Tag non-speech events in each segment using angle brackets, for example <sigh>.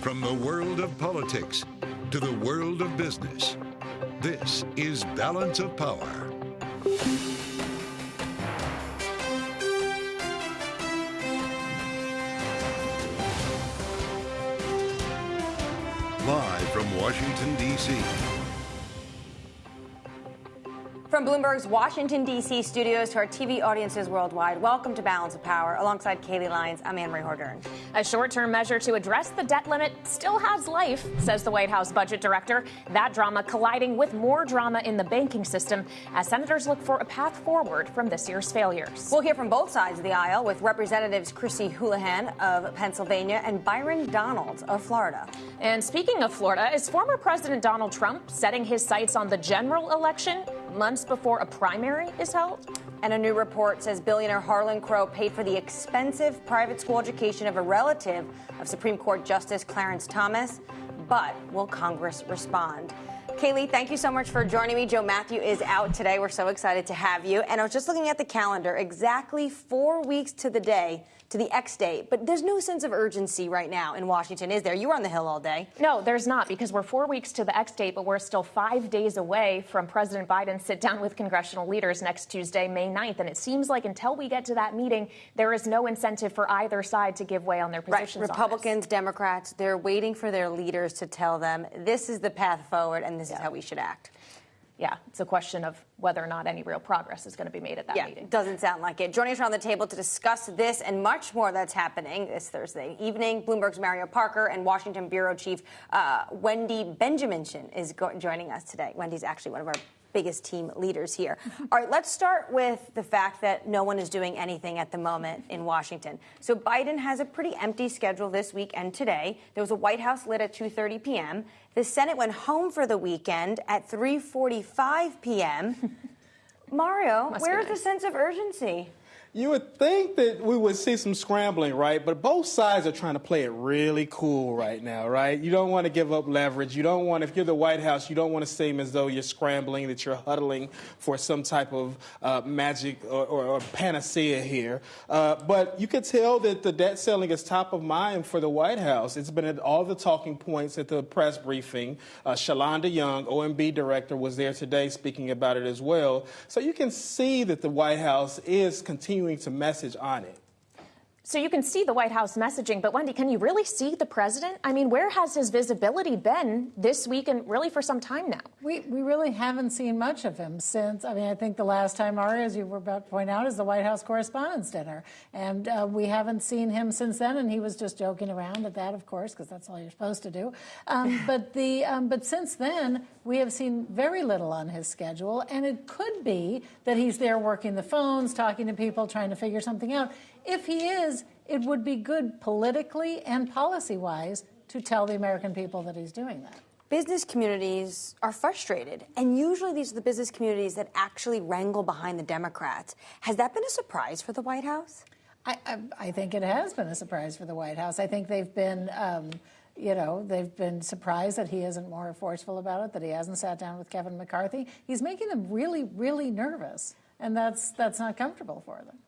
From the world of politics to the world of business, this is Balance of Power. Live from Washington, D.C. From Bloomberg's Washington, D.C. studios to our TV audiences worldwide, welcome to Balance of Power. Alongside Kailey Leinz, I'm Anne Marie Hordern. A short term measure to address the debt limit still has life, says the White House budget director. That drama colliding with more drama in the banking system as senators look for a path forward from this year's failures. We'll hear from both sides of the aisle with Representatives Chrissy Houlahan of Pennsylvania and Byron Donalds of Florida. And speaking of Florida, is former President Donald Trump setting his sights on the general election months before a primary is held? And a new report says billionaire Harlan Crow paid for the expensive private school education of a relative of Supreme Court Justice Clarence Thomas. But will Congress respond? Kailey, thank you so much for joining me. Joe Mathieu is out today. We're so excited to have you. And I was just looking at the calendar, exactly four weeks to the day to the X date. But there's no sense of urgency right now in Washington, is there? You were on the Hill all day. No, there's not, because we're four weeks to the X date, but we're still five days away from President Biden sit down with congressional leaders next Tuesday, May 9th. And it seems like until we get to that meeting, there is no incentive for either side to give way on their positions. Right. Republicans, Democrats, they're waiting for their leaders to tell them this is the path forward and this yeah. is how we should act yeah, it's a question of whether or not any real progress is going to be made at that yeah, meeting. Doesn't sound like it. Joining us around the table to discuss this and much more that's happening this Thursday evening, Bloomberg's Mario Parker and Washington bureau chief uh, Wendy Benjaminson is go- joining us today. Wendy's actually one of our biggest team leaders here. <laughs> All right, let's start with the fact that no one is doing anything at the moment in Washington. So Biden has a pretty empty schedule this week and today. There was a White House lit at 2:30 p.m. The Senate went home for the weekend at 3:45 p.m. <laughs> Mario, where's nice. the sense of urgency? You would think that we would see some scrambling, right? But both sides are trying to play it really cool right now, right? You don't want to give up leverage. You don't want, if you're the White House, you don't want to seem as though you're scrambling, that you're huddling for some type of uh, magic or, or, or, panacea here. Uh, but you could tell that the debt ceiling is top of mind for the White House. It's been at all the talking points at the press briefing. Uh, Shalanda Young, OMB director, was there today speaking about it as well. So you can see that the White House is continuing continuing to message on it. So you can see the White House messaging, but Wendy, can you really see the president? I mean, where has his visibility been this week and really for some time now? We, we really haven't seen much of him since. I mean, I think the last time, Ari, as you were about to point out, is the White House Correspondents' Dinner. And uh, we haven't seen him since then, and he was just joking around at that, of course, because that's all you're supposed to do. Um, <laughs> but, the, um, but since then, we have seen very little on his schedule, and it could be that he's there working the phones, talking to people, trying to figure something out. If he is, it would be good politically and policy wise to tell the American people that he's doing that. Business communities are frustrated, and usually these are the business communities that actually wrangle behind the Democrats. Has that been a surprise for the White House? I, I, I think it has been a surprise for the White House. I think they've been. Um, you know, they've been surprised that he isn't more forceful about it, that he hasn't sat down with Kevin McCarthy. He's making them really, really nervous, and that's that's not comfortable for them.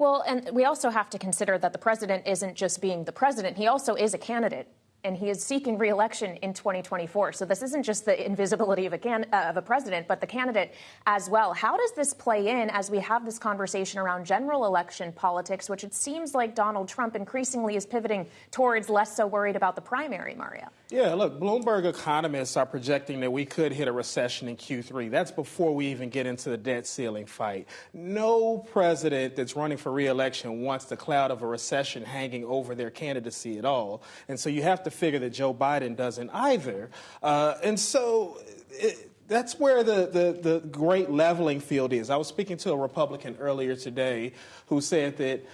Well, and we also have to consider that the president isn't just being the president, he also is a candidate and he is seeking reelection in 2024. So this isn't just the invisibility of a, can, uh, of a president, but the candidate as well. How does this play in as we have this conversation around general election politics, which it seems like Donald Trump increasingly is pivoting towards less so worried about the primary, Mario? Yeah, look, Bloomberg economists are projecting that we could hit a recession in Q3. That's before we even get into the debt ceiling fight. No president that's running for reelection wants the cloud of a recession hanging over their candidacy at all. And so you have to figure that Joe Biden doesn't either. Uh, and so. It, that's where the, the, the great leveling field is. I was speaking to a Republican earlier today who said that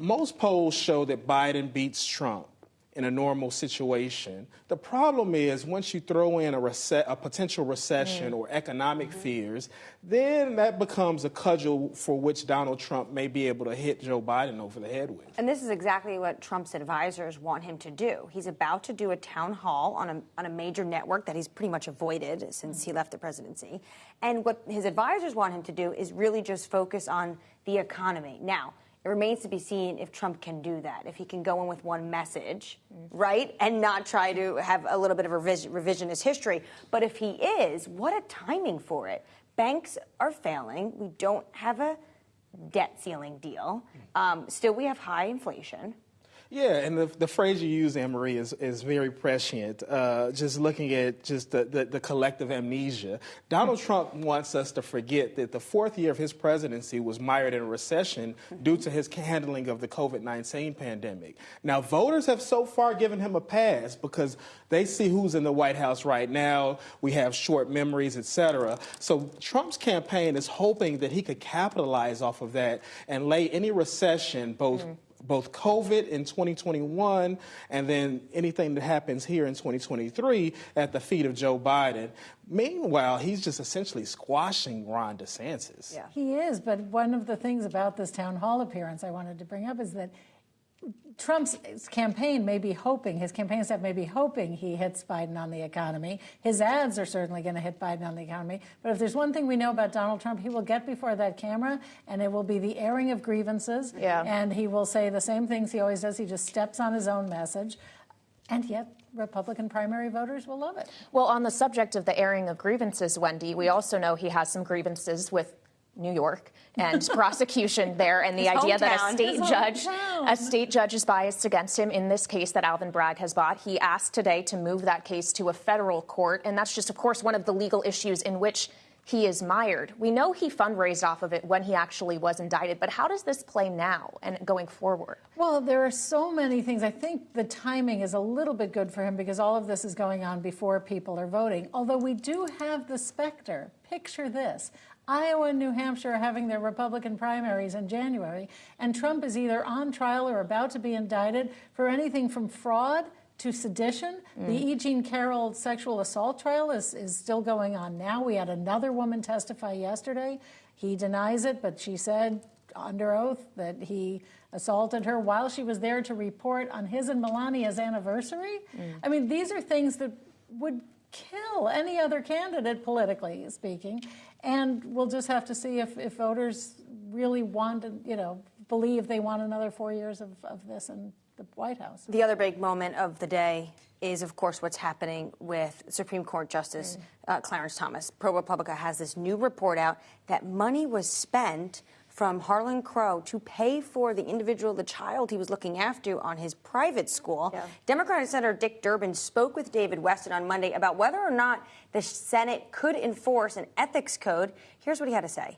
most polls show that Biden beats Trump in a normal situation. The problem is once you throw in a, rece- a potential recession mm. or economic mm-hmm. fears, then that becomes a cudgel for which Donald Trump may be able to hit Joe Biden over the head with. And this is exactly what Trump's advisors want him to do. He's about to do a town hall on a, on a major network that he's pretty much avoided since he left the presidency. And what his advisors want him to do is really just focus on the economy. Now, It remains to be seen if Trump can do that, if he can go in with one message, right, and not try to have a little bit of a revisionist history. But if he is, what a timing for it. Banks are failing. We don't have a debt ceiling deal. Um, still, we have high inflation. Yeah, and the, the phrase you use, Anne Marie, is, is very prescient. Uh, just looking at just the, the, the, collective amnesia. Donald <laughs> Trump wants us to forget that the fourth year of his presidency was mired in a recession due to his handling of the COVID 19 pandemic. Now, voters have so far given him a pass because they see who's in the White House right now. We have short memories, et cetera. So Trump's campaign is hoping that he could capitalize off of that and lay any recession, both mm both COVID in 2021 and then anything that happens here in 2023 at the feet of Joe Biden. Meanwhile, he's just essentially squashing Ron DeSantis. Yeah. He is, but one of the things about this town hall appearance I wanted to bring up is that Trump's campaign may be hoping, his campaign staff may be hoping he hits Biden on the economy. His ads are certainly going to hit Biden on the economy. But if there's one thing we know about Donald Trump, he will get before that camera and it will be the airing of grievances. Yeah. And he will say the same things he always does. He just steps on his own message. And yet, Republican primary voters will love it. Well, on the subject of the airing of grievances, Wendy, we also know he has some grievances with New York and <laughs> prosecution there, and the His idea that a state His judge, hometown. a state judge is biased against him in this case that Alvin Bragg has bought. He asked today to move that case to a federal court, and that's just, of course, one of the legal issues in which he is mired. We know he fundraised off of it when he actually was indicted, but how does this play now and going forward? Well, there are so many things. I think the timing is a little bit good for him because all of this is going on before people are voting. Although we do have the specter. Picture this. Iowa and New Hampshire are having their Republican primaries in January, and Trump is either on trial or about to be indicted for anything from fraud to sedition. Mm. The E. Jean Carroll sexual assault trial is, is still going on now. We had another woman testify yesterday. He denies it, but she said under oath that he assaulted her while she was there to report on his and Melania's anniversary. Mm. I mean, these are things that would kill any other candidate, politically speaking. And we'll just have to see if, if voters really want to, you know, believe they want another four years of, of this in the White House. The other big moment of the day is, of course, what's happening with Supreme Court Justice mm. uh, Clarence Thomas. ProPublica has this new report out that money was spent from Harlan Crow to pay for the individual, the child he was looking after on his private school. Yeah. Democratic Senator Dick Durbin spoke with David Westin on Monday about whether or not the Senate could enforce an ethics code. Here's what he had to say.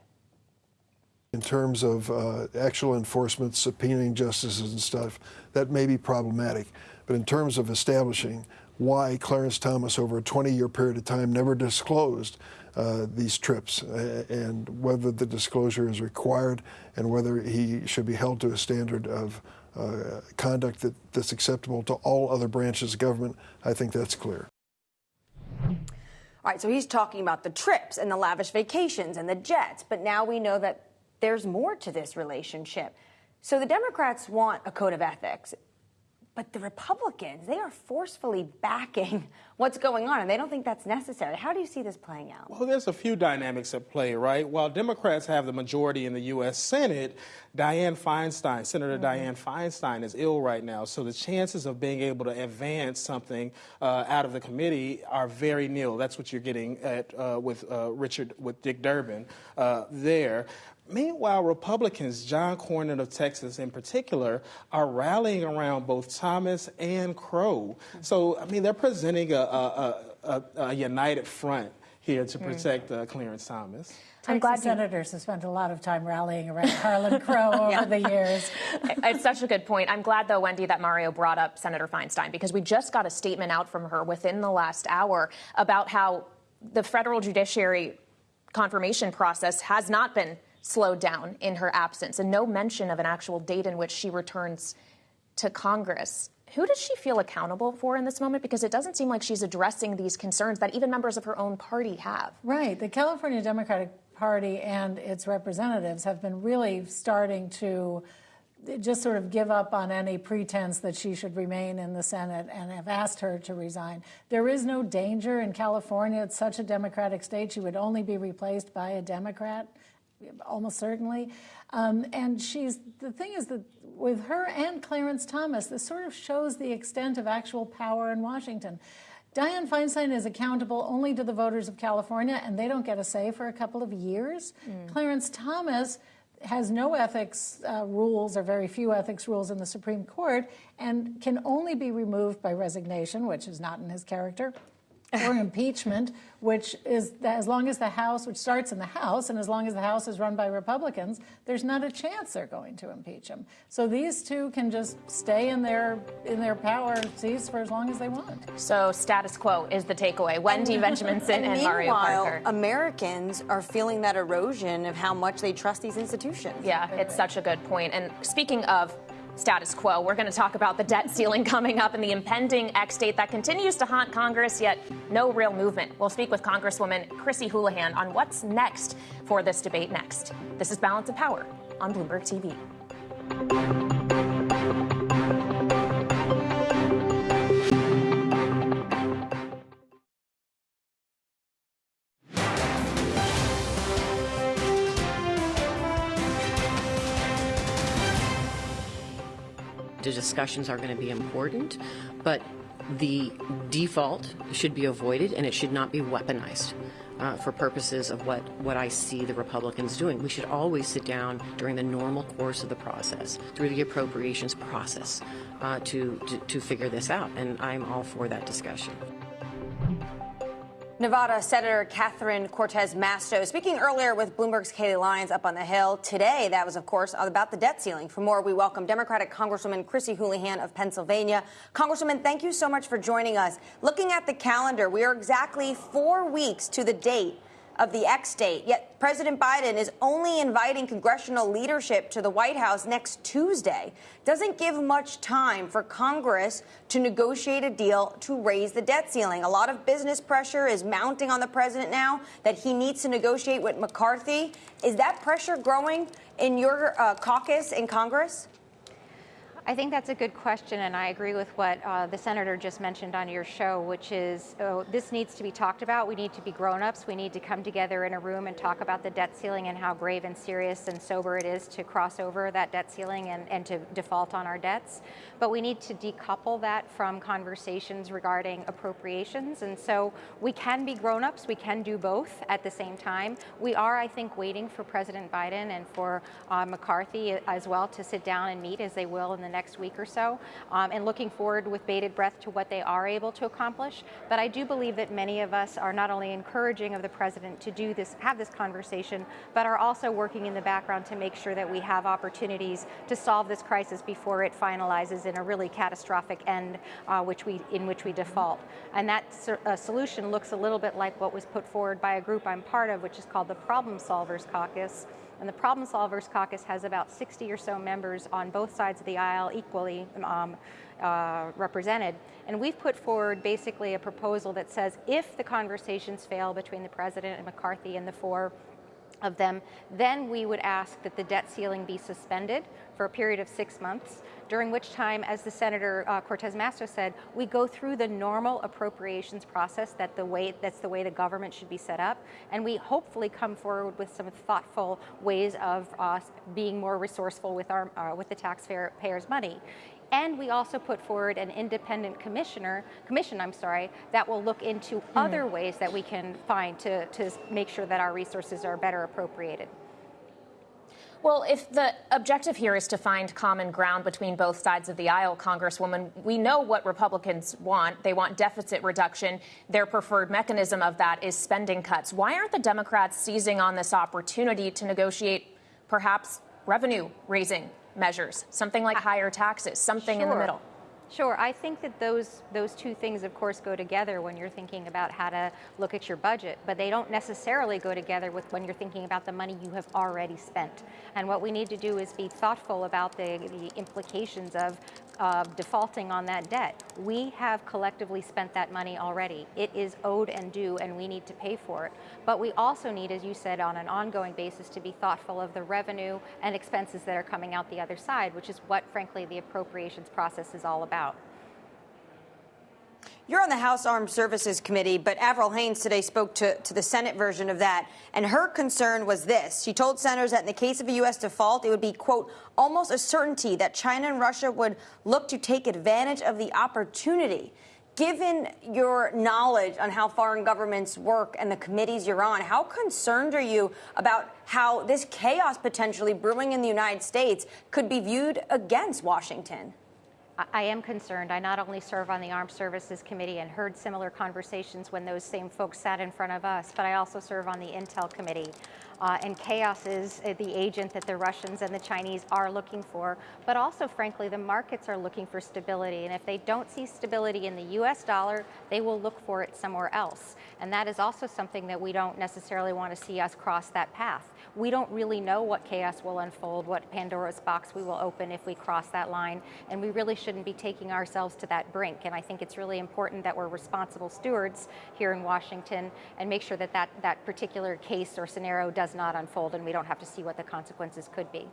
In terms of uh, actual enforcement, subpoenaing justices and stuff, that may be problematic. But in terms of establishing why Clarence Thomas, over a 20 year period of time, never disclosed uh, these trips uh, and whether the disclosure is required and whether he should be held to a standard of uh, conduct that, that's acceptable to all other branches of government, I think that's clear. All right, so he's talking about the trips and the lavish vacations and the jets, but now we know that there's more to this relationship. So the Democrats want a code of ethics. But the Republicans, they are forcefully backing <laughs> what's going on, and they don't think that's necessary. How do you see this playing out? Well, there's a few dynamics at play, right? While Democrats have the majority in the U.S. Senate, Dianne Feinstein, Senator mm-hmm. Dianne Feinstein, is ill right now. So the chances of being able to advance something uh, out of the committee are very nil. That's what you're getting at uh, with uh, Richard, with Dick Durbin uh, there. Meanwhile, Republicans, John Cornyn of Texas in particular, are rallying around both Thomas and Crow. So, I mean, they're presenting a, a, a, a united front here to hmm. protect uh, Clarence Thomas. I'm glad senators have spent a lot of time rallying around Harlan <laughs> Crow over yeah. the years. <laughs> it's such a good point. I'm glad, though, Wendy, that Mario brought up Senator Feinstein because we just got a statement out from her within the last hour about how the federal judiciary confirmation process has not been slowed down in her absence, and no mention of an actual date in which she returns to Congress. Who does she feel accountable for in this moment? Because it doesn't seem like she's addressing these concerns that even members of her own party have. Right. The California Democratic Party and its representatives have been really starting to just sort of give up on any pretense that she should remain in the Senate and have asked her to resign. There is no danger in California. It's such a Democratic state. She would only be replaced by a Democrat almost certainly. Um, and she's the thing is that with her and Clarence Thomas, this sort of shows the extent of actual power in Washington. Dianne Feinstein is accountable only to the voters of California, and they don't get a say for a couple of years. Mm. Clarence Thomas has no ethics uh, rules or very few ethics rules in the Supreme Court and can only be removed by resignation, which is not in his character, or impeachment, which is as long as the House, which starts in the House, and as long as the House is run by Republicans, there's not a chance they're going to impeach him. So these two can just stay in their in their power seats for as long as they want. So status quo is the takeaway. Wendy Benjaminson <laughs> and, and Mario Parker. Americans are feeling that erosion of how much they trust these institutions. Yeah, it's such a good point. And speaking of status quo. We're going to talk about the debt ceiling <laughs> coming up and the impending X date that continues to haunt Congress, yet no real movement. We'll speak with Congresswoman Chrissy Houlahan on what's next for this debate next. This is Balance of Power on Bloomberg TV. The discussions are going to be important, but the default should be avoided and it should not be weaponized. Uh, for purposes of what, what I see the Republicans doing. We should always sit down during the normal course of the process, through the appropriations process, uh, to, to, to figure this out. And I'm all for that discussion. Nevada Senator Catherine Cortez Masto speaking earlier with Bloomberg's Katie Leinz up on the Hill. Today, that was, of course, about the debt ceiling. For more, we welcome Democratic Congresswoman Chrissy Houlahan of Pennsylvania. Congresswoman, thank you so much for joining us. Looking at the calendar, we are exactly four weeks to the date of the X date. Yet President Biden is only inviting congressional leadership to the White House next Tuesday. Doesn't give much time for Congress to negotiate a deal to raise the debt ceiling. A lot of business pressure is mounting on the president now that he needs to negotiate with McCarthy. Is that pressure growing in your uh, caucus in Congress? I think that's a good question, and I agree with what uh, the senator just mentioned on your show, which is oh, this needs to be talked about. We need to be grown-ups. We need to come together in a room and talk about the debt ceiling and how grave and serious and sober it is to cross over that debt ceiling and, and to default on our debts. But we need to decouple that from conversations regarding appropriations, and so we can be grown-ups. We can do both at the same time. We are, I think, waiting for President Biden and for uh, McCarthy as well to sit down and meet as they will in the next week or so, um, and looking forward with bated breath to what they are able to accomplish. But I do believe that many of us are not only encouraging of the president to do this, have this conversation, but are also working in the background to make sure that we have opportunities to solve this crisis before it finalizes in a really catastrophic end, uh, which we in which we default. And that uh, solution looks a little bit like what was put forward by a group I'm part of, which is called the Problem Solvers Caucus. And the Problem Solvers Caucus has about 60 or so members on both sides of the aisle, equally um, uh, represented. And we've put forward basically a proposal that says if the conversations fail between the president and McCarthy and the four of them, then we would ask that the debt ceiling be suspended for a period of six months during which time, as the Senator uh, Cortez Masto said, we go through the normal appropriations process that the way, that's the way the government should be set up, and we hopefully come forward with some thoughtful ways of uh, being more resourceful with, our, uh, with the taxpayers' money. And we also put forward an independent commissioner, commission, I'm sorry, that will look into mm. other ways that we can find to, to make sure that our resources are better appropriated. Well, if the objective here is to find common ground between both sides of the aisle, Congresswoman, we know what Republicans want. They want deficit reduction. Their preferred mechanism of that is spending cuts. Why aren't the Democrats seizing on this opportunity to negotiate perhaps revenue raising measures, something like higher taxes, something sure. in the middle? Sure, I think that those those two things, of course, go together when you're thinking about how to look at your budget, but they don't necessarily go together with when you're thinking about the money you have already spent. And what we need to do is be thoughtful about the, the implications of uh, defaulting on that debt. We have collectively spent that money already. It is owed and due, and we need to pay for it. But we also need, as you said, on an ongoing basis, to be thoughtful of the revenue and expenses that are coming out the other side, which is what, frankly, the appropriations process is all about. You're on the House Armed Services Committee, but Avril Haines today spoke to, to the Senate version of that, and her concern was this. She told senators that in the case of a U.S. default, it would be, quote, almost a certainty that China and Russia would look to take advantage of the opportunity. Given your knowledge on how foreign governments work and the committees you're on, how concerned are you about how this chaos potentially brewing in the United States could be viewed against Washington? I am concerned. I not only serve on the Armed Services Committee and heard similar conversations when those same folks sat in front of us, but I also serve on the Intel Committee. Uh, and chaos is uh, the agent that the Russians and the Chinese are looking for. But also, frankly, the markets are looking for stability. And if they don't see stability in the US dollar, they will look for it somewhere else. And that is also something that we don't necessarily want to see us cross that path. We don't really know what chaos will unfold, what Pandora's box we will open if we cross that line, and we really shouldn't be taking ourselves to that brink. And I think it's really important that we're responsible stewards here in Washington and make sure that that, that particular case or scenario does not unfold and we don't have to see what the consequences could be.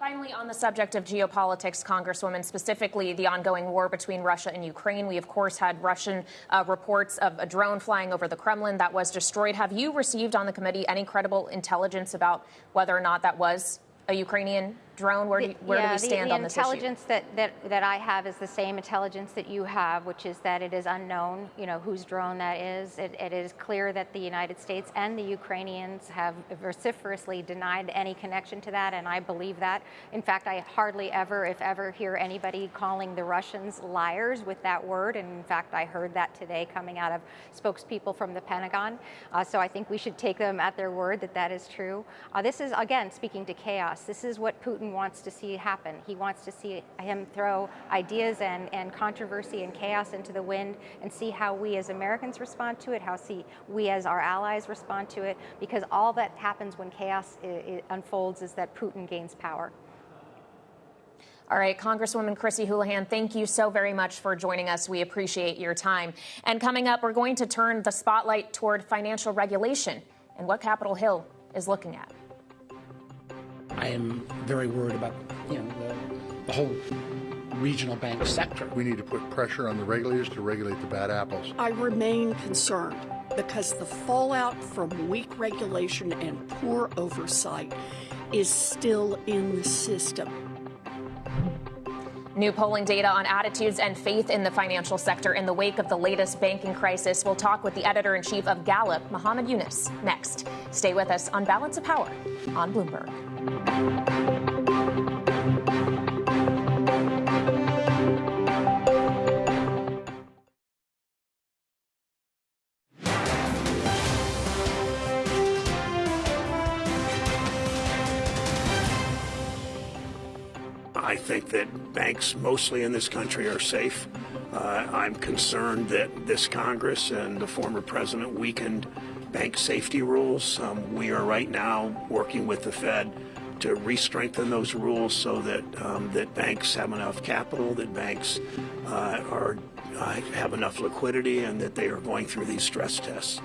Finally, on the subject of geopolitics, Congresswoman, specifically the ongoing war between Russia and Ukraine, we of course had Russian uh, reports of a drone flying over the Kremlin that was destroyed. Have you received on the committee any credible intelligence about whether or not that was a Ukrainian drone? Where do, you, where yeah, do we stand the, the on this intelligence that, that, that I have is the same intelligence that you have, which is that it is unknown, you know, whose drone that is. It, it is clear that the United States and the Ukrainians have vociferously denied any connection to that, and I believe that. In fact, I hardly ever, if ever, hear anybody calling the Russians liars with that word, and in fact, I heard that today coming out of spokespeople from the Pentagon. Uh, so I think we should take them at their word that that is true. Uh, this is, again, speaking to chaos. This is what Putin Putin wants to see happen. He wants to see him throw ideas and, and controversy and chaos into the wind and see how we as Americans respond to it, how see we as our allies respond to it, because all that happens when chaos unfolds is that Putin gains power. All right, Congresswoman Chrissy Houlahan, thank you so very much for joining us. We appreciate your time. And coming up, we're going to turn the spotlight toward financial regulation and what Capitol Hill is looking at. I am very worried about you know the, the whole regional bank sector. We need to put pressure on the regulators to regulate the bad apples. I remain concerned because the fallout from weak regulation and poor oversight is still in the system. New polling data on attitudes and faith in the financial sector in the wake of the latest banking crisis. We'll talk with the editor in chief of Gallup, Mohamed Younis, next. Stay with us on Balance of Power on Bloomberg. That banks mostly in this country are safe. Uh, I'm concerned that this Congress and the former president weakened bank safety rules. Um, we are right now working with the Fed to re-strengthen those rules so that um, that banks have enough capital, that banks uh, are uh, have enough liquidity, and that they are going through these stress tests.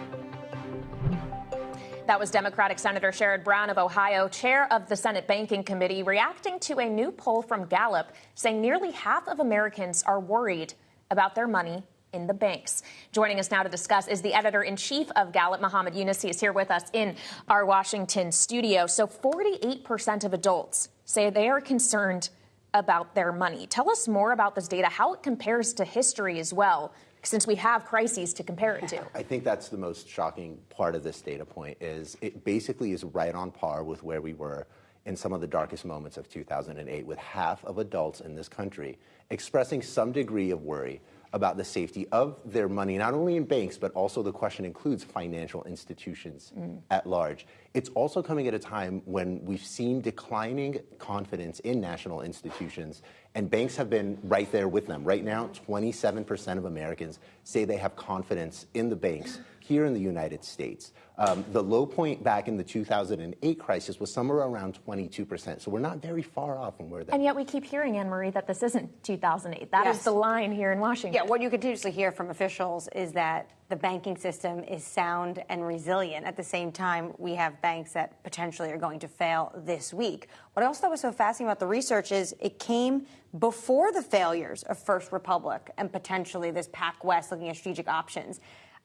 That was Democratic Senator Sherrod Brown of Ohio, chair of the Senate Banking Committee, reacting to a new poll from Gallup saying nearly half of Americans are worried about their money in the banks. Joining us now to discuss is the editor in chief of Gallup, Mohamed Younis. He is here with us in our Washington studio. So 48% of adults say they are concerned about their money. Tell us more about this data, how it compares to history as well, since we have crises to compare it to. <laughs> I think that's the most shocking part of this data point is it basically is right on par with where we were in some of the darkest moments of 2008 with half of adults in this country expressing some degree of worry about the safety of their money, not only in banks, but also the question includes financial institutions mm. at large. It's also coming at a time when we've seen declining confidence in national institutions, and banks have been right there with them. Right now, 27% of Americans say they have confidence in the banks here in the United States. Um, the low point back in the 2008 crisis was somewhere around 22%. So we're not very far off from where that. And yet we keep hearing, Anne Marie, that this isn't 2008. That is Yes. the line here in Washington. Yeah, what you continuously hear from officials is that the banking system is sound and resilient. At the same time, we have banks that potentially are going to fail this week. What I also thought was so fascinating about the research is it came before the failures of First Republic and potentially this PacWest looking at strategic options.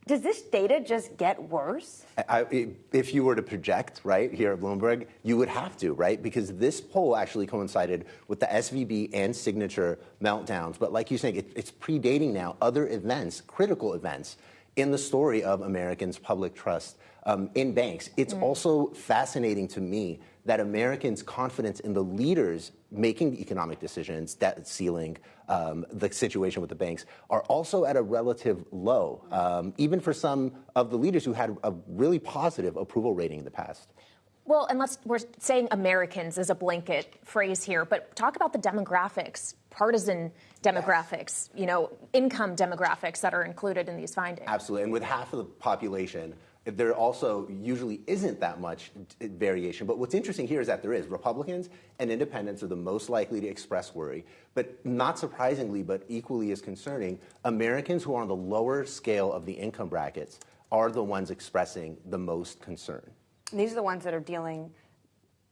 Does this data just get worse? I, if you were to project, right, here at Bloomberg, you would have to, right? Because this poll actually coincided with the SVB and signature meltdowns. But like you're saying, it, it's predating now other events, critical events, in the story of Americans' public trust um, in banks. It's also fascinating to me that Americans' confidence in the leaders making the economic decisions, debt ceiling, um, the situation with the banks, are also at a relative low, um, even for some of the leaders who had a really positive approval rating in the past. Well, and let's, we're saying Americans as a blanket phrase here, but talk about the demographics, partisan demographics, you know, income demographics that are included in these findings. Absolutely. And with half of the population, there also usually isn't that much variation. But what's interesting here is that there is. Republicans and independents are the most likely to express worry. But not surprisingly, but equally as concerning, Americans who are on the lower scale of the income brackets are the ones expressing the most concern. These are the ones that are dealing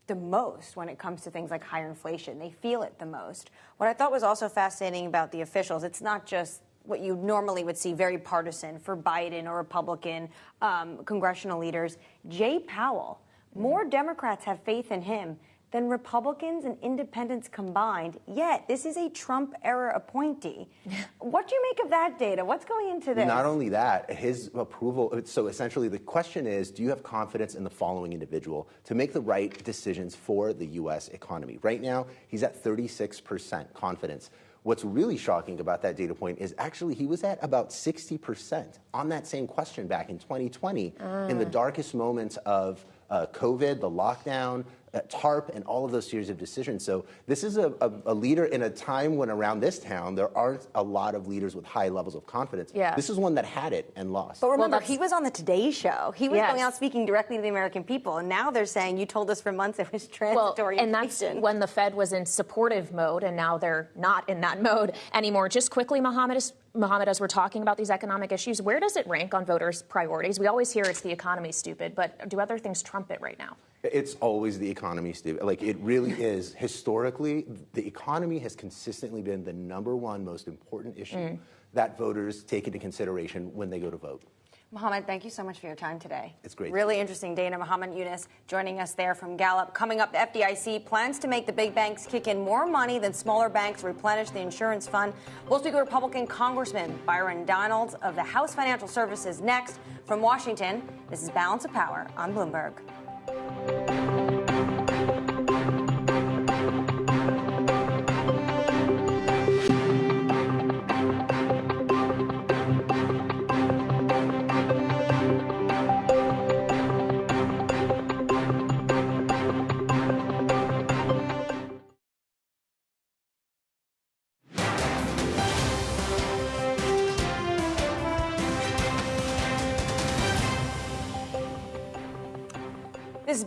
the most when it comes to things like higher inflation. They feel it the most. What I thought was also fascinating about the officials, it's not just what you normally would see very partisan for Biden or Republican um, congressional leaders. Jay Powell, more Democrats have faith in him than Republicans and independents combined. Yet, this is a Trump era appointee. <laughs> what do you make of that data? What's going into this? Not only that, his approval. So essentially, the question is do you have confidence in the following individual to make the right decisions for the U.S. economy? Right now, he's at 36% confidence. What's really shocking about that data point is actually he was at about 60% on that same question back in 2020 in the darkest moments of uh, COVID, the lockdown, uh, TARP, and all of those series of decisions. So this is a, a, a leader in a time when around this town there aren't a lot of leaders with high levels of confidence. Yeah. This is one that had it and lost. But remember, he was on the Today Show. He was Yes. going out speaking directly to the American people, and now they're saying you told us for months it was transitory. Well, transitory. and that's when the Fed was in supportive mode, and now they're not in that mode anymore. Just quickly, Mohamed, as, Mohamed, as we're talking about these economic issues, where does it rank on voters' priorities? We always hear it's the economy, stupid, but do other things trump it right now? It's always the economy, Steve. Like it really is. Historically, the economy has consistently been the number one most important issue Mm. that voters take into consideration when they go to vote. Mohamed, thank you so much for your time today. It's great. Really interesting. Dana Mohamed Younis joining us there from Gallup. Coming up, the FDIC plans to make the big banks kick in more money than smaller banks replenish the insurance fund. We'll speak with Republican Congressman Byron Donalds of the House Financial Services next. From Washington, this is Balance of Power on Bloomberg.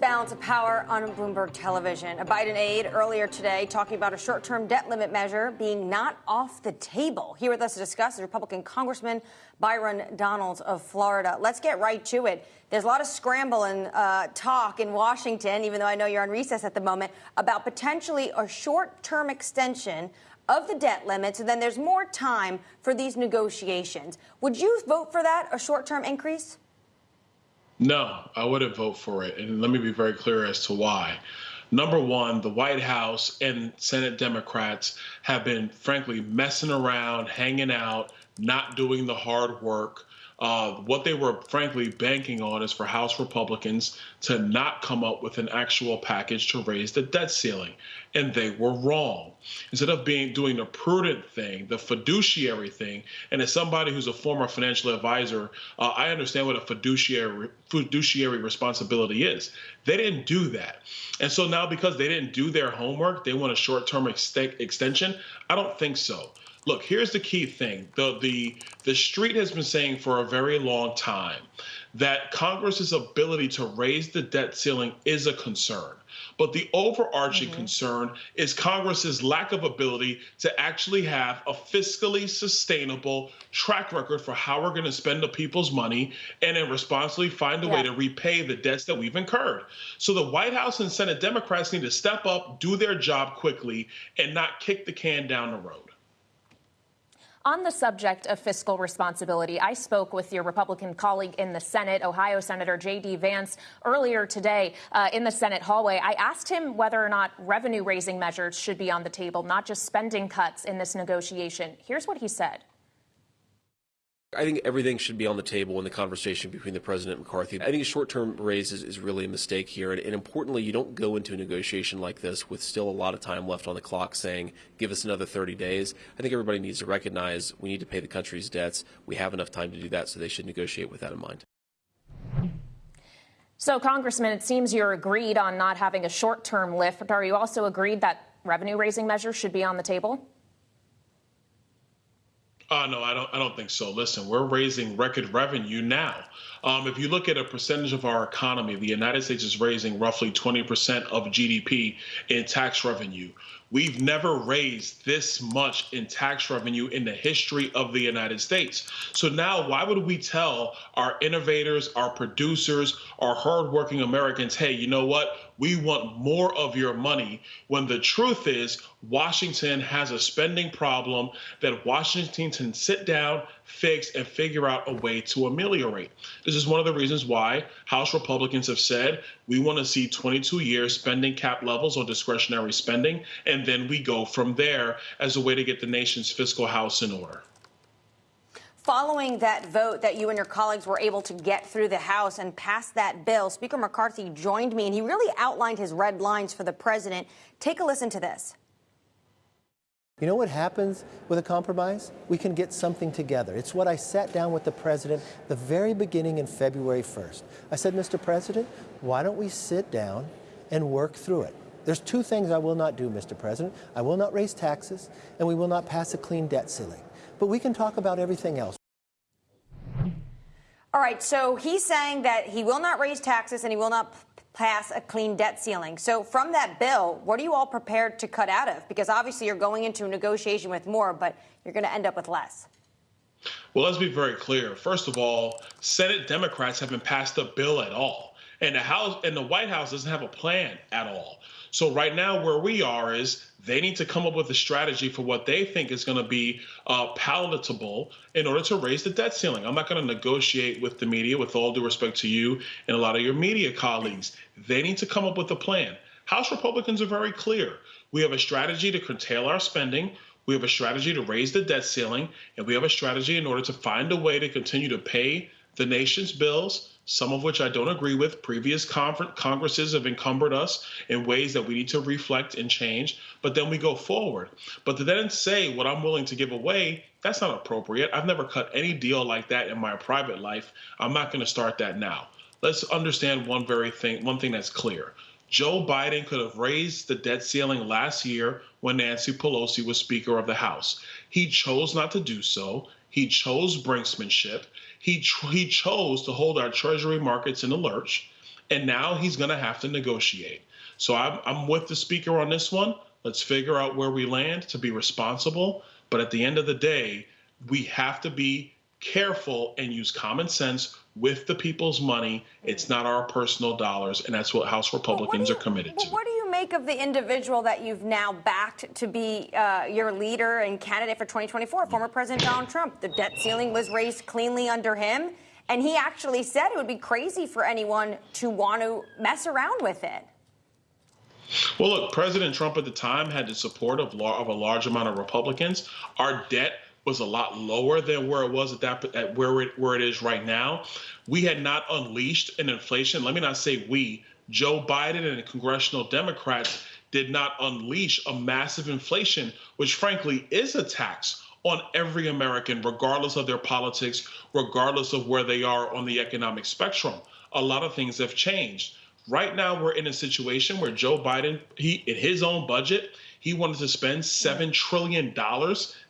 Balance of Power on Bloomberg Television. A Biden aide earlier today talking about a short term debt limit measure being not off the table. Here with us to discuss is Republican Congressman Byron Donalds of Florida. Let's get right to it. There's a lot of scramble and uh, talk in Washington, even though I know you're on recess at the moment, about potentially a short term extension of the debt limit. So then there's more time for these negotiations. Would you vote for that, a short term increase? No, I wouldn't vote for it. And let me be very clear as to why. Number one, the White House and Senate Democrats have been, frankly, messing around, hanging out, not doing the hard work. Uh, what they were, frankly, banking on is for House Republicans to not come up with an actual package to raise the debt ceiling. and they were wrong. Instead of being doing the prudent thing, the fiduciary thing, and as somebody who's a former financial advisor, uh, I understand what a fiduciary fiduciary responsibility is. They didn't do that, and so now because they didn't do their homework, they want a short-term ex- extension. I don't think so. Look, here's the key thing. The the the street has been saying for a very long time that Congress's ability to raise the debt ceiling is a concern. But the overarching mm-hmm. concern is Congress's lack of ability to actually have a fiscally sustainable track record for how we're going to spend the people's money and then responsibly find a yeah. way to repay the debts that we've incurred. So the White House and Senate Democrats need to step up, do their job quickly, and not kick the can down the road. On the subject of fiscal responsibility, I spoke with your Republican colleague in the Senate, Ohio Senator J.D. Vance, earlier today uh, in the Senate hallway. I asked him whether or not revenue raising measures should be on the table, not just spending cuts in this negotiation. Here's what he said. I think everything should be on the table in the conversation between the president and McCarthy. I think a short-term raise is, is really a mistake here, and, and, importantly, you don't go into a negotiation like this with still a lot of time left on the clock, saying, "Give us another 30 days." I think everybody needs to recognize we need to pay the country's debts. We have enough time to do that, so they should negotiate with that in mind. So, Congressman, it seems you're agreed on not having a short-term lift. Are you also agreed that revenue-raising measures should be on the table? Uh, no, I don't. I don't think so. Listen, we're raising record revenue now. Um, if you look at a percentage of our economy, the United States is raising roughly 20% of GDP in tax revenue. We've never raised this much in tax revenue in the history of the United States. So now, why would we tell our innovators, our producers, our hardworking Americans, hey, you know what? We want more of your money when the truth is Washington has a spending problem that Washington can sit down, fix, and figure out a way to ameliorate. This is one of the reasons why House Republicans have said we want to see 22 years spending cap levels on discretionary spending, and then we go from there as a way to get the nation's fiscal house in order following that vote that you and your colleagues were able to get through the House and pass that bill, Speaker McCarthy joined me and he really outlined his red lines for the president. Take a listen to this. You know what happens with a compromise? We can get something together. It's what I sat down with the president the very beginning in February 1st. I said, Mr. President, why don't we sit down and work through it? There's two things I will not do, Mr. President. I will not raise taxes, and we will not pass a clean debt ceiling but we can talk about everything else. All right, so he's saying that he will not raise taxes and he will not pass a clean debt ceiling. So, from that bill, what are you all prepared to cut out of? Because obviously you're going into a negotiation with more, but you're going to end up with less. Well, let's be very clear. First of all, Senate Democrats haven't passed a bill at all. And the House and the White House doesn't have a plan at all. So right now, where we are is they need to come up with a strategy for what they think is going to be uh, palatable in order to raise the debt ceiling. I'm not going to negotiate with the media, with all due respect to you and a lot of your media colleagues. They need to come up with a plan. House Republicans are very clear. We have a strategy to curtail our spending. We have a strategy to raise the debt ceiling, and we have a strategy in order to find a way to continue to pay the nation's bills some of which I don't agree with. Previous Congresses have encumbered us in ways that we need to reflect and change, but then we go forward. But to then say what I'm willing to give away, that's not appropriate. I've never cut any deal like that in my private life. I'm not going to start that now. Let's understand one very thing, one thing that's clear. Joe Biden could have raised the debt ceiling last year when Nancy Pelosi was Speaker of the House. He chose not to do so. He chose brinksmanship. He, he chose to hold our treasury markets in a lurch, and now he's going to have to negotiate. So I'm, I'm with the speaker on this one. Let's figure out where we land to be responsible. But at the end of the day, we have to be careful and use common sense with the people's money. It's not our personal dollars, and that's what House Republicans you, are committed to. What do you make of the individual that you've now backed to be uh, your leader and candidate for 2024, former President Donald Trump? The debt ceiling was raised cleanly under him, and he actually said it would be crazy for anyone to want to mess around with it. Well, look, President Trump at the time had the support of, of a large amount of Republicans. Our debt was a lot lower than where it was at that at where it where it is right now. We had not unleashed an inflation. Let me not say we. Joe Biden and the congressional Democrats did not unleash a massive inflation, which frankly is a tax on every American, regardless of their politics, regardless of where they are on the economic spectrum. A lot of things have changed. Right now, we're in a situation where Joe Biden, he in his own budget, he wanted to spend $7 trillion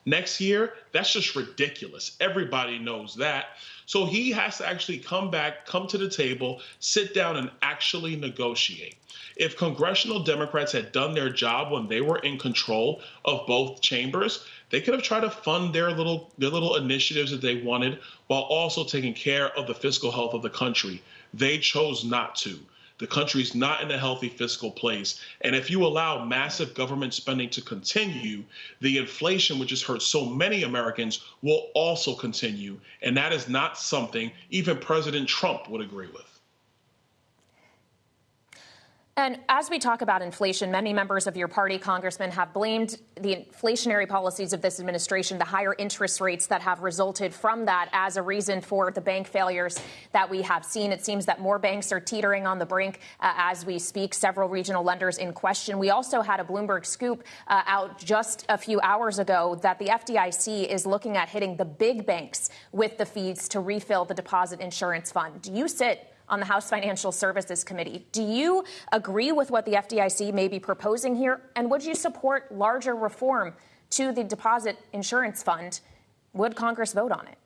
next year. That's just ridiculous. Everybody knows that. So he has to actually come back, come to the table, sit down, and actually negotiate. If congressional Democrats had done their job when they were in control of both chambers, they could have tried to fund their little their little initiatives that they wanted while also taking care of the fiscal health of the country. They chose not to. The country's not in a healthy fiscal place. And if you allow massive government spending to continue, the inflation, which has hurt so many Americans, will also continue. And that is not something even President Trump would agree with. And as we talk about inflation, many members of your party, Congressman, have blamed the inflationary policies of this administration, the higher interest rates that have resulted from that, as a reason for the bank failures that we have seen. It seems that more banks are teetering on the brink uh, as we speak, several regional lenders in question. We also had a Bloomberg scoop uh, out just a few hours ago that the FDIC is looking at hitting the big banks with the fees to refill the deposit insurance fund. Do you sit? On the House Financial Services Committee. Do you agree with what the FDIC may be proposing here? And would you support larger reform to the deposit insurance fund? Would Congress vote on it?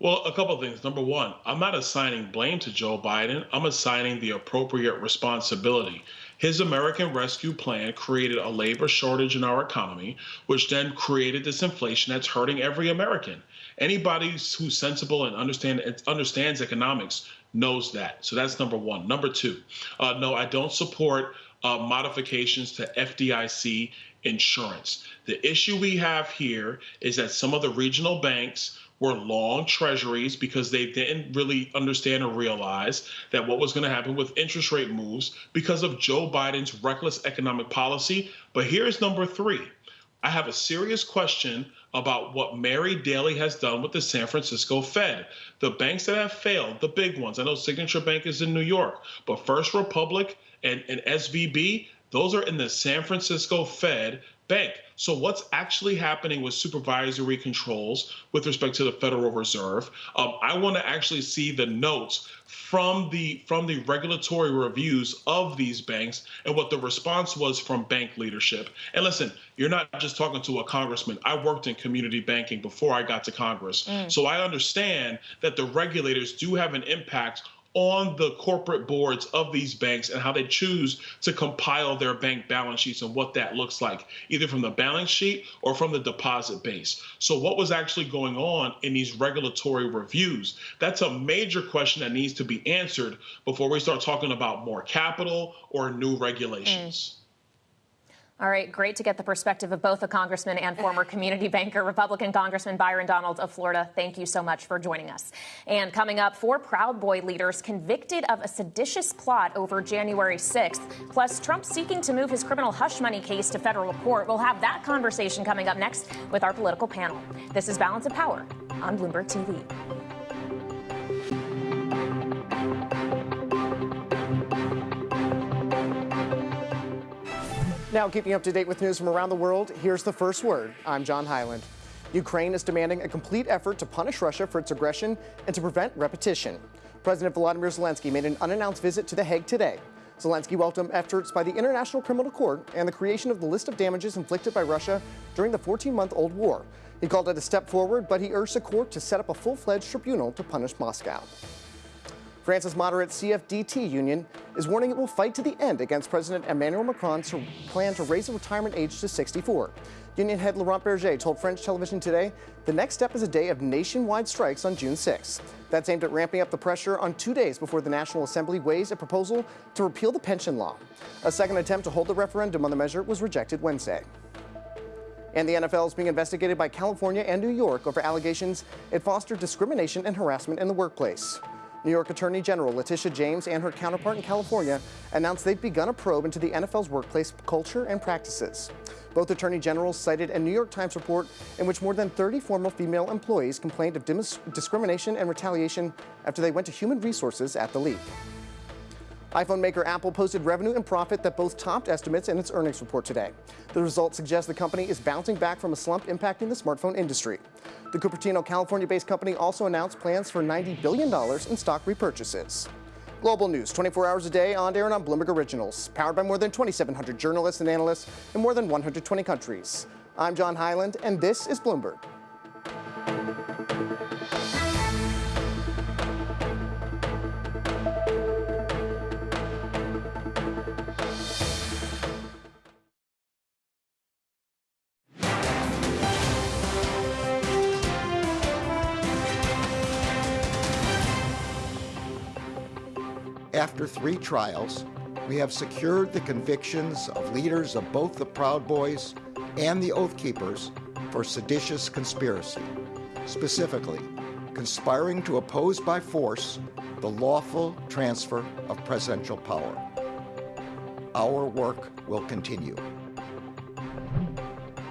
Well, a couple of things. Number one, I'm not assigning blame to Joe Biden. I'm assigning the appropriate responsibility. His American Rescue Plan created a labor shortage in our economy, which then created this inflation that's hurting every American. Anybody who's sensible and understand understands economics knows that. So that's number one. Number two, uh, no, I don't support uh, modifications to FDIC insurance. The issue we have here is that some of the regional banks were long treasuries because they didn't really understand or realize that what was going to happen with interest rate moves because of Joe Biden's reckless economic policy. But here's number three I have a serious question about what Mary Daly has done with the San Francisco Fed. The banks that have failed, the big ones, I know Signature Bank is in New York, but First Republic and, and SVB, those are in the San Francisco Fed bank. So, what's actually happening with supervisory controls with respect to the Federal Reserve? Um, I want to actually see the notes from the from the regulatory reviews of these banks and what the response was from bank leadership. And listen, you're not just talking to a congressman. I worked in community banking before I got to Congress, mm. so I understand that the regulators do have an impact on the corporate boards of these banks and how they choose to compile their bank balance sheets and what that looks like, either from the balance sheet or from the deposit base. So, what was actually going on in these regulatory reviews? That's a major question that needs to be answered before we start talking about more capital or new regulations. Mm. All right, great to get the perspective of both a congressman and former <laughs> community banker, Republican Congressman Byron Donalds of Florida. Thank you so much for joining us. And coming up, four Proud Boy leaders convicted of a seditious plot over January 6th, plus Trump seeking to move his criminal hush money case to federal court. We'll have that conversation coming up next with our political panel. This is Balance of Power on Bloomberg TV. Now, keeping up to date with news from around the world, here's the first word. I'm John Hyland. Ukraine is demanding a complete effort to punish Russia for its aggression and to prevent repetition. President Volodymyr Zelensky made an unannounced visit to The Hague today. Zelensky welcomed efforts by the International Criminal Court and the creation of the list of damages inflicted by Russia during the 14 month old war. He called it a step forward, but he urged the court to set up a full fledged tribunal to punish Moscow. France's moderate CFDT union is warning it will fight to the end against President Emmanuel Macron's plan to raise the retirement age to 64. Union head Laurent Berger told French television today the next step is a day of nationwide strikes on June 6. That's aimed at ramping up the pressure on two days before the National Assembly weighs a proposal to repeal the pension law. A second attempt to hold the referendum on the measure was rejected Wednesday. And the NFL is being investigated by California and New York over allegations it fostered discrimination and harassment in the workplace. New York Attorney General Letitia James and her counterpart in California announced they've begun a probe into the NFL's workplace culture and practices. Both attorney generals cited a New York Times report in which more than 30 former female employees complained of discrimination and retaliation after they went to human resources at the league. iPhone maker Apple posted revenue and profit that both topped estimates in its earnings report today. The results suggest the company is bouncing back from a slump impacting the smartphone industry. The Cupertino, California based company also announced plans for $90 billion in stock repurchases. Global news 24 hours a day on air and on Bloomberg Originals, powered by more than 2,700 journalists and analysts in more than 120 countries. I'm John Hyland, and this is Bloomberg. Three trials, we have secured the convictions of leaders of both the Proud Boys and the Oath Keepers for seditious conspiracy, specifically, conspiring to oppose by force the lawful transfer of presidential power. Our work will continue.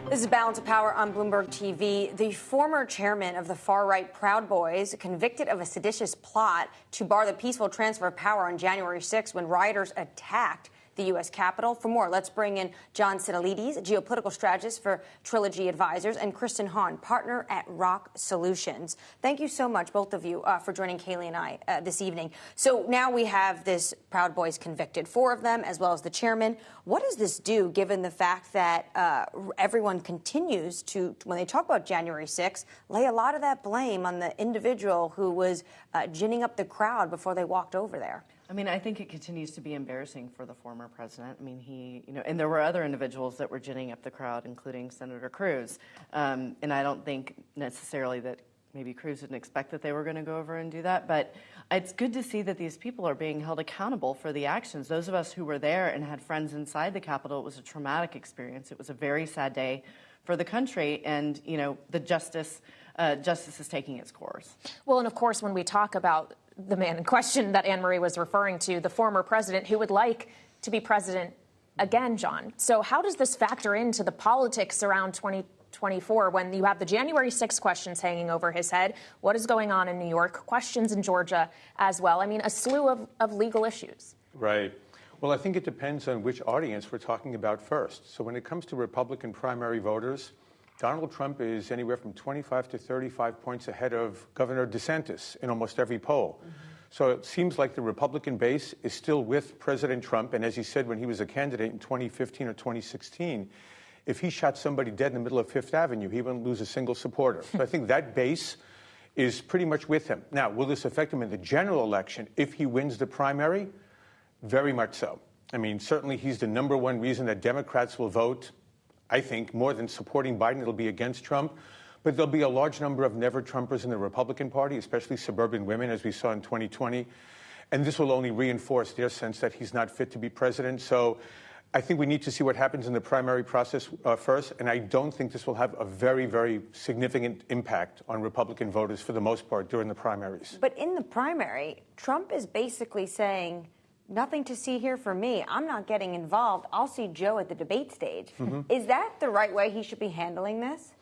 This is Balance of Power on Bloomberg TV. The former chairman of the far right Proud Boys, convicted of a seditious plot to bar the peaceful transfer of power on January 6 when rioters attacked the U.S. Capitol. For more, let's bring in John Sitilides, geopolitical strategist for Trilogy Advisors, and Kristen Hawn, partner at ROKK Solutions. Thank you so much, both of you, uh, for joining Kailey and I uh, this evening. So now we have this Proud Boys convicted, four of them, as well as the chairman. What does this do, given the fact that uh, everyone continues to, when they talk about January 6th, lay a lot of that blame on the individual who was uh, ginning up the crowd before they walked over there? I mean, I think it continues to be embarrassing for the former president. I mean, he, you know, and there were other individuals that were ginning up the crowd, including Senator Cruz. Um, and I don't think necessarily that maybe Cruz didn't expect that they were going to go over and do that. But it's good to see that these people are being held accountable for the actions. Those of us who were there and had friends inside the Capitol, it was a traumatic experience. It was a very sad day for the country. And, you know, the justice, uh, justice is taking its course. Well, and of course, when we talk about the man in question that Annmarie was referring to, the former president who would like to be president again, John. So, how does this factor into the politics around 2024 when you have the January 6 questions hanging over his head? What is going on in New York? Questions in Georgia as well. I mean, a slew of, of legal issues. Right. Well, I think it depends on which audience we're talking about first. So, when it comes to Republican primary voters, Donald Trump is anywhere from 25 to 35 points ahead of Governor DeSantis in almost every poll. Mm-hmm. So it seems like the Republican base is still with President Trump. And as he said when he was a candidate in 2015 or 2016, if he shot somebody dead in the middle of Fifth Avenue, he wouldn't lose a single supporter. so I think that base is pretty much with him. Now, will this affect him in the general election if he wins the primary? Very much so. I mean, certainly he's the number one reason that Democrats will vote I think more than supporting Biden, it'll be against Trump. But there'll be a large number of never Trumpers in the Republican Party, especially suburban women, as we saw in 2020. And this will only reinforce their sense that he's not fit to be president. So I think we need to see what happens in the primary process uh, first. And I don't think this will have a very, very significant impact on Republican voters for the most part during the primaries. But in the primary, Trump is basically saying, nothing to see here for me. I'm not getting involved. I'll see Joe at the debate stage. Mm-hmm. Is that the right way he should be handling this?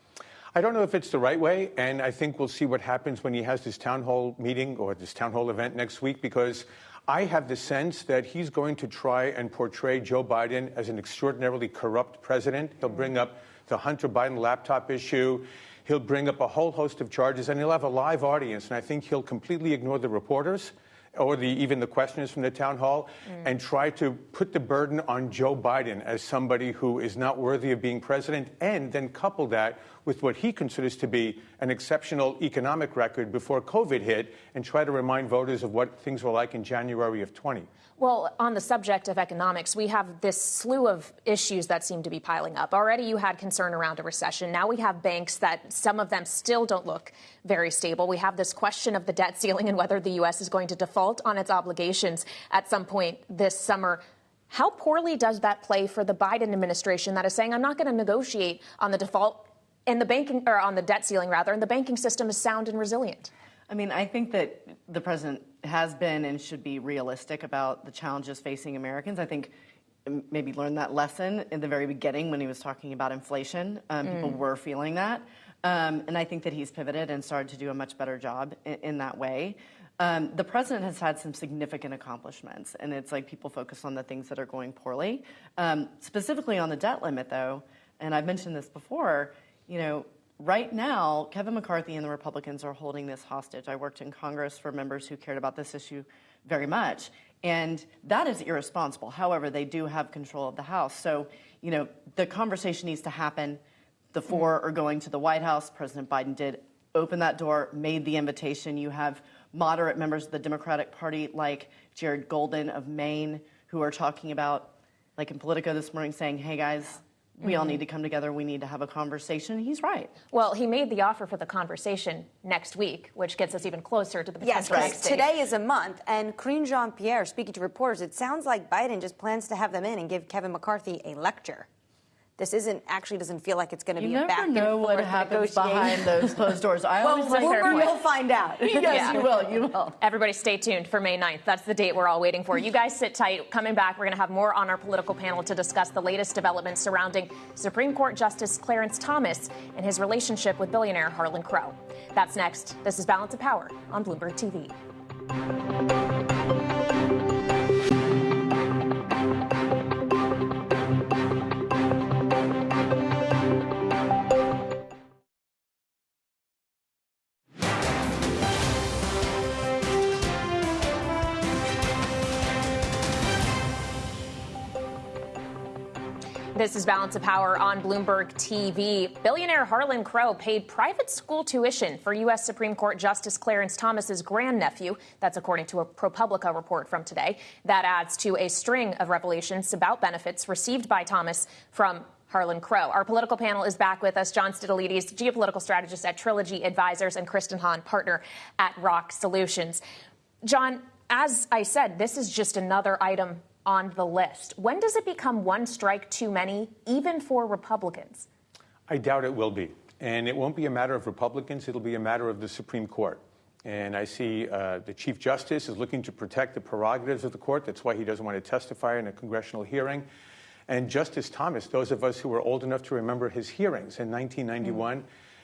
I don't know if it's the right way, and I think we'll see what happens when he has this town hall meeting or this town hall event next week because I have the sense that he's going to try and portray Joe Biden as an extraordinarily corrupt president. He'll bring up the Hunter Biden laptop issue. He'll bring up a whole host of charges, and he'll have a live audience. And I think he'll completely ignore the reporters or the, even the questioners from the town hall mm. and try to put the burden on Joe Biden as somebody who is not worthy of being president, and then couple that with what he considers to be an exceptional economic record before COVID hit and try to remind voters of what things were like in January of 20. Well, on the subject of economics, we have this slew of issues that seem to be piling up. Already you had concern around a recession. Now we have banks that some of them still don't look very stable. We have this question of the debt ceiling and whether the U.S. is going to default on its obligations at some point this summer. How poorly does that play for the Biden administration that is saying, I'm not going to negotiate on the default and the banking or on the debt ceiling rather, and the banking system is sound and resilient. I mean, I think that the president has been and should be realistic about the challenges facing Americans. I think maybe learned that lesson in the very beginning when he was talking about inflation. Um, mm. People were feeling that. Um, and I think that he's pivoted and started to do a much better job in, in that way. Um, the president has had some significant accomplishments, and it's like people focus on the things that are going poorly. Um, specifically on the debt limit, though, and I've mentioned this before, you know, right now, Kevin McCarthy and the Republicans are holding this hostage. I worked in Congress for members who cared about this issue very much, and that is irresponsible. However, they do have control of the House. So, you know, the conversation needs to happen. The mm-hmm. four are going to the White House. President Biden did open that door, made the invitation. You have moderate members of the Democratic Party like Jared Golden of Maine who are talking about, like in Politico this morning, saying, hey guys, we all need mm-hmm. to come together. We need to have a conversation. He's right. Well, he made the offer for the conversation next week, which gets us even closer to the potential because next stage. today is a month, and Karine Jean Pierre, speaking to reporters, it sounds like Biden just plans to have them in and give Kevin McCarthy a lecture. This isn't actually doesn't feel like it's going to You be never a back and know what forth happens behind those closed doors. I <laughs> well, always say- Bloomberg, Fair point. you'll find out. <laughs> Yes, you will. You will. Everybody stay tuned for May 9th. That's the date we're all waiting for. You guys sit tight. Coming back, we're going to have more on our political panel to discuss the latest developments surrounding Supreme Court Justice Clarence Thomas and his relationship with billionaire Harlan Crow. That's next. This is Balance of Power on Bloomberg TV. This is Balance of Power on Bloomberg TV. Billionaire Harlan Crow paid private school tuition for U.S. Supreme Court Justice Clarence Thomas's grandnephew. That's according to a ProPublica report from today. That adds to a string of revelations about benefits received by Thomas from Harlan Crow. Our political panel is back with us. John Sitilides, geopolitical strategist at Trilogy Advisors, and Kristen Hawn, partner at ROKK Solutions. John, as I said, this is just another item on the list. When does it become one strike too many, even for Republicans? I doubt it will be. And it won't be a matter of Republicans, it'll be a matter of the Supreme Court. And I see uh, the Chief Justice is looking to protect the prerogatives of the court. That's why he doesn't want to testify in a congressional hearing. And Justice Thomas, those of us who were old enough to remember his hearings in 1991,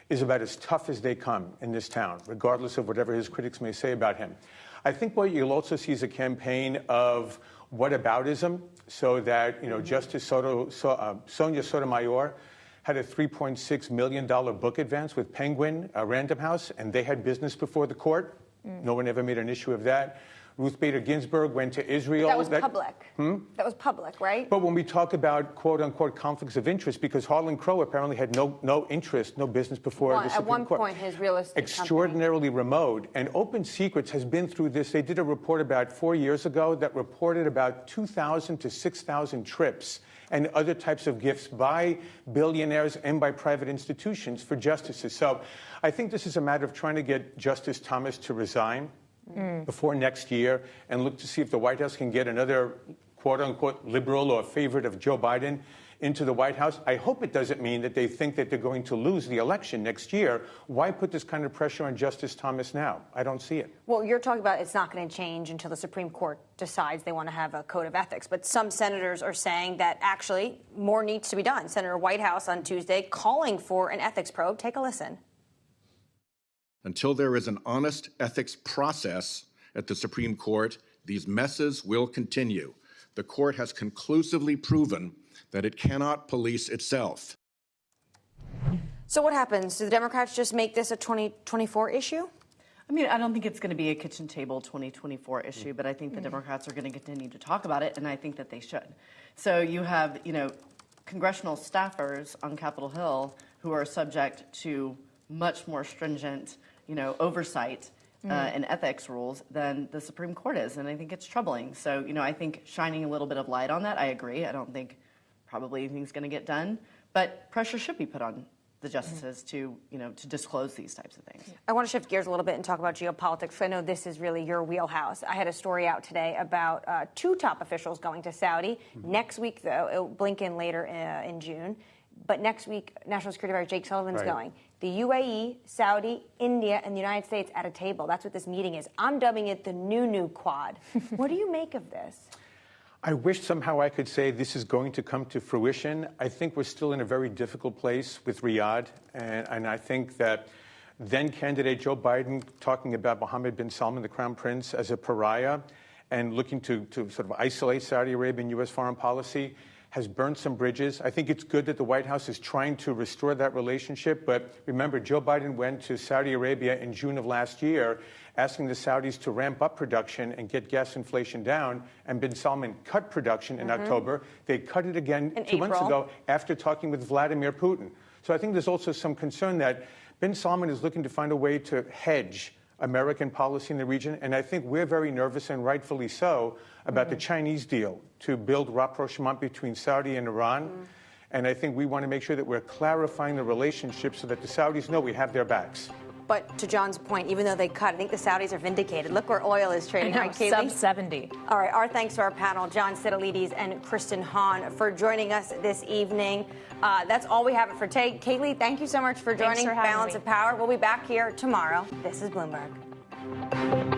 is about as tough as they come in this town, regardless of whatever his critics may say about him. I think what you'll also see is a campaign of whataboutism, so that you know Justice Soto, so, uh, Sonia Sotomayor had a $3.6 million book advance with Penguin uh, Random House, and they had business before the court. Mm. No one ever made an issue of that. Ruth Bader Ginsburg went to Israel. That was public. Hmm? That was public, right? But when we talk about quote unquote conflicts of interest, because Harlan Crow apparently had no, no interest, no business before One- the at Supreme one Court. point, his real estate company. Extraordinarily remote. And Open Secrets has been through this. They did a report about four years ago that reported about 2,000 to 6,000 trips and other types of gifts by billionaires and by private institutions for justices. So I think this is a matter of trying to get Justice Thomas to resign Mm. before next year and look to see if the White House can get another quote unquote liberal or favorite of Joe Biden into the White House. I hope it doesn't mean that they think that they're going to lose the election next year. Why put this kind of pressure on Justice Thomas now? I don't see it. Well, you're talking about it's not going to change until the Supreme Court decides they want to have a code of ethics. But some senators are saying that actually more needs to be done. Senator Whitehouse on Tuesday calling for an ethics probe. Take a listen. Until there is an honest ethics process at the Supreme Court, these messes will continue. The court has conclusively proven that it cannot police itself. So what happens? Do the Democrats just make this a 2024 issue? I mean, I don't think it's going to be a kitchen table 2024 issue, but I think the mm-hmm. Democrats are going to continue to talk about it, and I think that they should. So you have, you know, congressional staffers on Capitol Hill who are subject to much more stringent, you know, oversight uh, Mm. and ethics rules than the Supreme Court is, and I think it's troubling. So, you know, I think shining a little bit of light on that, I agree. I don't think probably anything's going to get done, but pressure should be put on the justices to, you know, to disclose these types of things. I want to shift gears a little bit and talk about geopolitics. I know this is really your wheelhouse. I had a story out today about uh, two top officials going to Saudi. Next week, though, it'll Blinken later uh, in June. But next week, National Security Advisor Jake Sullivan's Right. going. The UAE, Saudi, India, and the United States at a table. That's what this meeting is. I'm dubbing it the new new quad. <laughs> what do you make of this? I wish somehow I could say this is going to come to fruition. I think we're still in a very difficult place with Riyadh, and, and I think that then candidate Joe Biden talking about Mohammed bin Salman, the crown prince, as a pariah and looking to, to sort of isolate Saudi Arabia in U.S. foreign policy has burned some bridges. I think it's good that the White House is trying to restore that relationship. But remember, Joe Biden went to Saudi Arabia in June of last year asking the Saudis to ramp up production and get gas inflation down. And bin Salman cut production in Mhm. October. They cut it again In two months ago after talking with Vladimir Putin. So I think there's also some concern that bin Salman is looking to find a way to hedge American policy in the region. And I think we're very nervous, and rightfully so, about the mm-hmm. Chinese deal to build rapprochement between Saudi and Iran. Mm-hmm. And I think we want to make sure that we're clarifying the relationship so that the Saudis know we have their backs. But to John's point, even though they cut, I think the Saudis are vindicated. Look where oil is trading, I know, right, sub 70. All right, our thanks to our panel, John Sitilides and Kristen Hawn, for joining us this evening. Uh, that's all we have for today. Kailey, thank you so much for joining for Balance me. of Power. We'll be back here tomorrow. This is Bloomberg.